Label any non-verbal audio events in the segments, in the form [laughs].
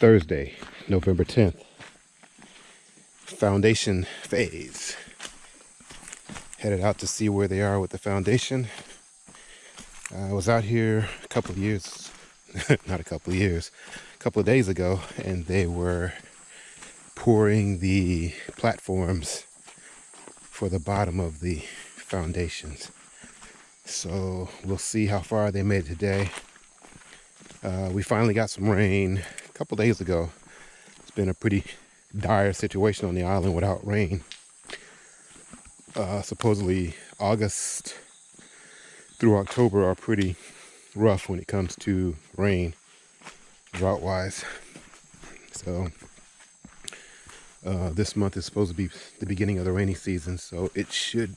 Thursday, November 10th. Foundation phase. Headed out to see where they are with the foundation. I was out here a couple of years, [laughs] not a couple of years, a couple of days ago, and they were pouring the platforms for the bottom of the foundations. So we'll see how far they made today. Uh, we finally got some rain couple days ago. It's been a pretty dire situation on the island without rain. Uh, supposedly August through October are pretty rough when it comes to rain, drought wise. So uh, this month is supposed to be the beginning of the rainy season, so it should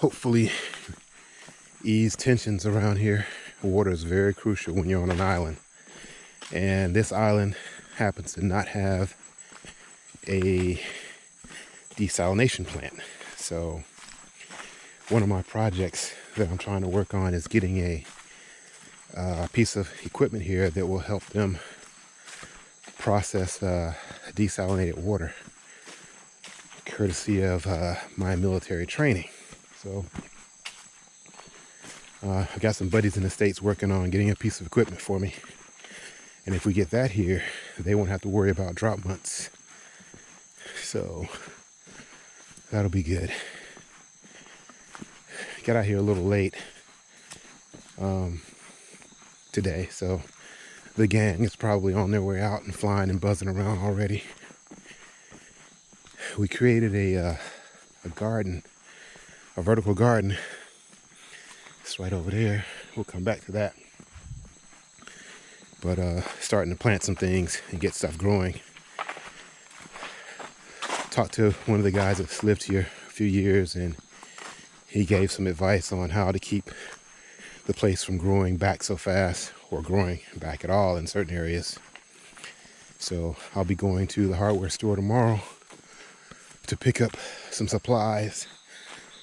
hopefully ease tensions around here. Water is very crucial when you're on an island. And this island happens to not have a desalination plant. So one of my projects that I'm trying to work on is getting a uh, piece of equipment here that will help them process uh, desalinated water courtesy of uh, my military training. So uh, I got some buddies in the States working on getting a piece of equipment for me. And if we get that here, they won't have to worry about drop months. So that'll be good. Got out here a little late um, today, so the gang is probably on their way out and flying and buzzing around already. We created a, uh, a garden, a vertical garden it's right over there. We'll come back to that. But uh, starting to plant some things and get stuff growing. Talked to one of the guys that's lived here a few years and he gave some advice on how to keep the place from growing back so fast or growing back at all in certain areas. So I'll be going to the hardware store tomorrow to pick up some supplies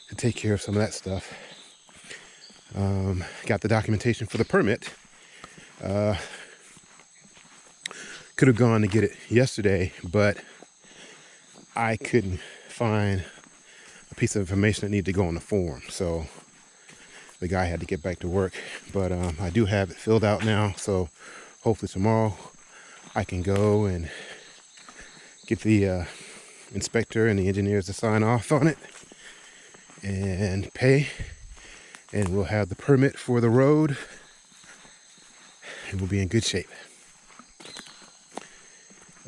to take care of some of that stuff. Um, got the documentation for the permit. Uh, could have gone to get it yesterday, but I couldn't find a piece of information that needed to go on the form. So the guy had to get back to work, but um, I do have it filled out now. So hopefully tomorrow I can go and get the uh, inspector and the engineers to sign off on it and pay and we'll have the permit for the road and we'll be in good shape.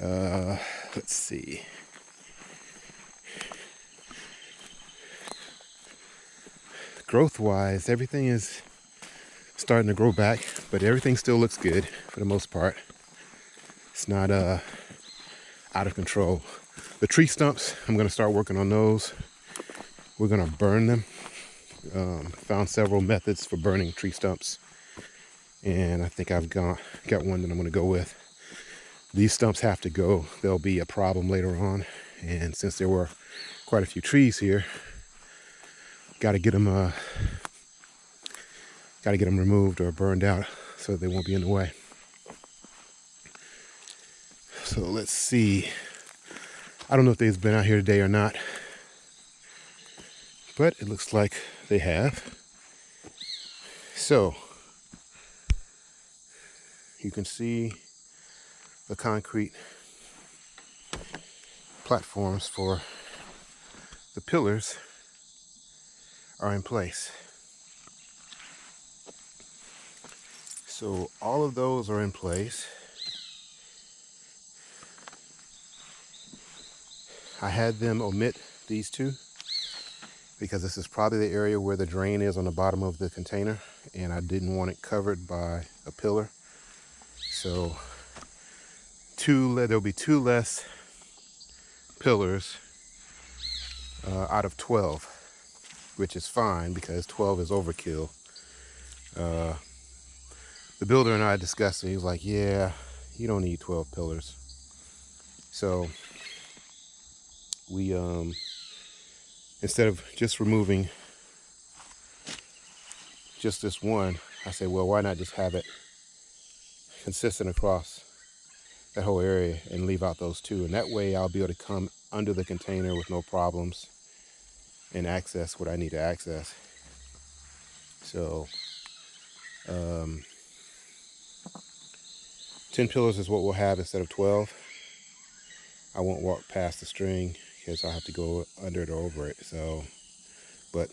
Uh, let's see. Growth wise, everything is starting to grow back, but everything still looks good for the most part. It's not uh, out of control. The tree stumps, I'm gonna start working on those. We're gonna burn them um, found several methods for burning tree stumps and I think I've got, got one that I'm going to go with. These stumps have to go. There'll be a problem later on and since there were quite a few trees here got to get them uh, got to get them removed or burned out so they won't be in the way. So let's see. I don't know if they've been out here today or not, but it looks like they have. So, you can see the concrete platforms for the pillars are in place. So all of those are in place. I had them omit these two because this is probably the area where the drain is on the bottom of the container and I didn't want it covered by a pillar. So two, there'll be two less pillars uh, out of 12, which is fine because 12 is overkill. Uh, the builder and I discussed it. He was like, yeah, you don't need 12 pillars. So we um, instead of just removing just this one, I say, well, why not just have it consistent across that whole area and leave out those two. And that way I'll be able to come under the container with no problems and access what I need to access. So, um, 10 pillars is what we'll have instead of 12. I won't walk past the string because I'll have to go under it or over it. So, but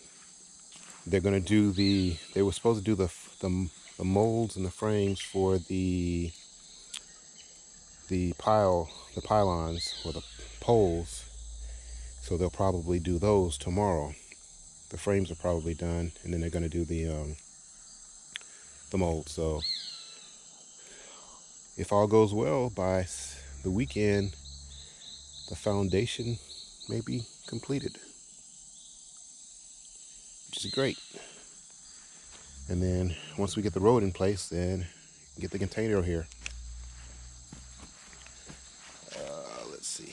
they're going to do the, they were supposed to do the, the, the molds and the frames for the, the pile, the pylons or the poles. So they'll probably do those tomorrow. The frames are probably done and then they're going to do the, um, the mold. So if all goes well by the weekend, the foundation may be completed, which is great. And then once we get the road in place, then get the container here. Uh, let's see.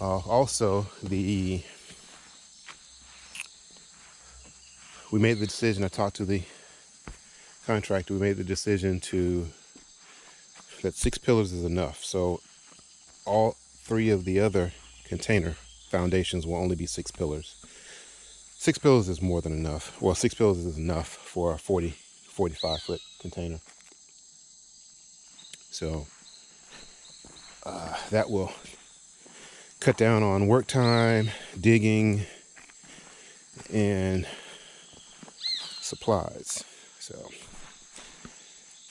Uh, also, the we made the decision. I talked to the contractor. We made the decision to that six pillars is enough. So all three of the other container foundations will only be six pillars. Six pillars is more than enough. Well, six pillars is enough for a 40, 45 foot container. So uh, that will cut down on work time, digging, and supplies. So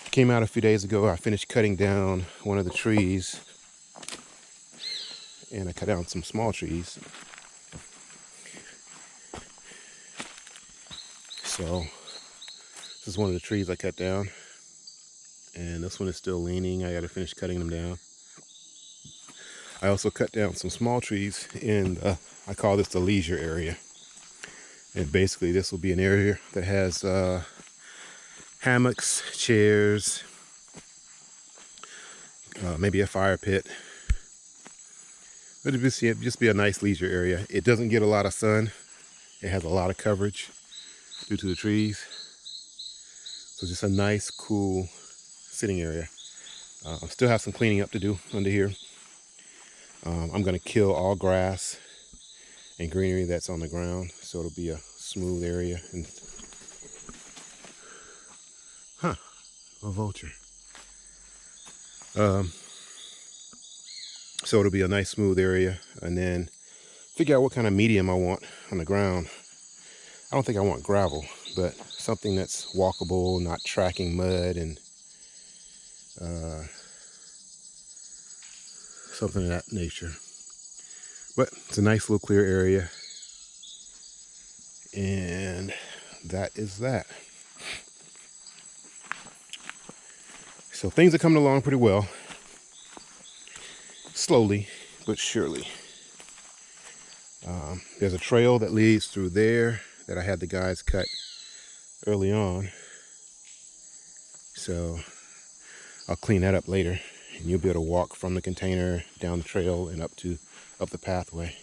came out a few days ago. I finished cutting down one of the trees and I cut down some small trees. So this is one of the trees I cut down and this one is still leaning. I got to finish cutting them down. I also cut down some small trees in the, I call this the leisure area. And basically this will be an area that has uh, hammocks, chairs, uh, maybe a fire pit. But it'll just, just be a nice leisure area. It doesn't get a lot of sun. It has a lot of coverage due to the trees. So just a nice, cool sitting area. Uh, I still have some cleaning up to do under here. Um, I'm going to kill all grass and greenery that's on the ground. So it'll be a smooth area and Huh, a vulture. Um, so it'll be a nice smooth area and then figure out what kind of medium I want on the ground. I don't think I want gravel, but something that's walkable, not tracking mud and uh, something of that nature. But it's a nice little clear area. And that is that. So things are coming along pretty well. Slowly, but surely. Um, there's a trail that leads through there that I had the guys cut early on. So I'll clean that up later and you'll be able to walk from the container down the trail and up to up the pathway.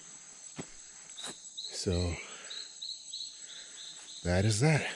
So that is that.